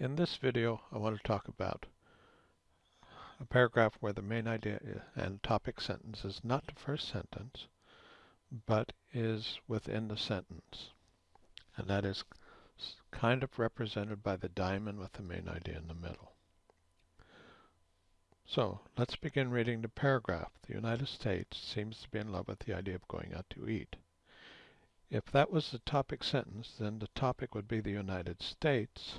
In this video, I want to talk about a paragraph where the main idea and topic sentence is not the first sentence, but is within the sentence. And that is kind of represented by the diamond with the main idea in the middle. So let's begin reading the paragraph. The United States seems to be in love with the idea of going out to eat. If that was the topic sentence, then the topic would be the United States,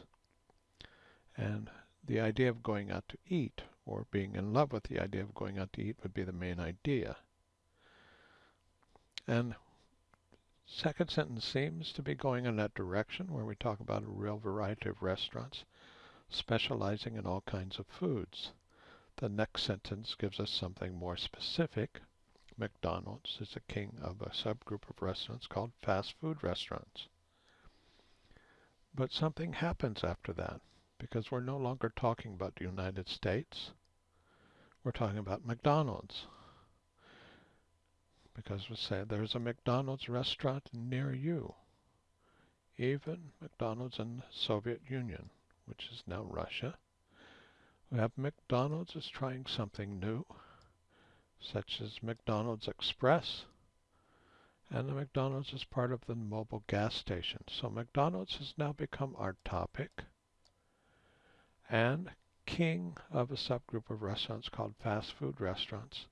and the idea of going out to eat, or being in love with the idea of going out to eat, would be the main idea. And second sentence seems to be going in that direction where we talk about a real variety of restaurants specializing in all kinds of foods. The next sentence gives us something more specific. McDonald's is the king of a subgroup of restaurants called fast food restaurants. But something happens after that because we're no longer talking about the United States. We're talking about McDonald's. Because we say there's a McDonald's restaurant near you. Even McDonald's in the Soviet Union, which is now Russia. We have McDonald's is trying something new, such as McDonald's Express, and the McDonald's is part of the Mobil gas station. So McDonald's has now become our topic and king of a subgroup of restaurants called fast food restaurants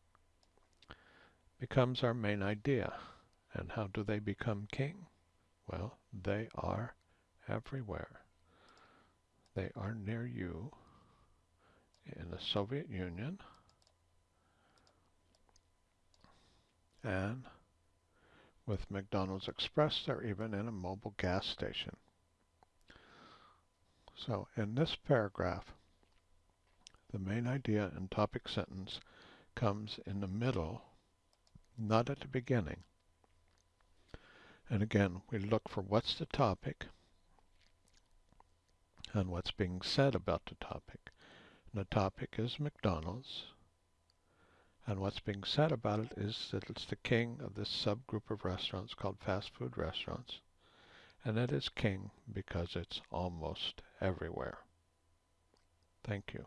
becomes our main idea. And how do they become king? Well, they are everywhere. They are near you in the Soviet Union and with McDonald's Express, they're even in a Mobil gas station. So in this paragraph, the main idea and topic sentence comes in the middle, not at the beginning. And again, we look for what's the topic and what's being said about the topic. And the topic is McDonald's. And what's being said about it is that it's the king of this subgroup of restaurants called fast food restaurants and it is king because it's almost everywhere. Thank you.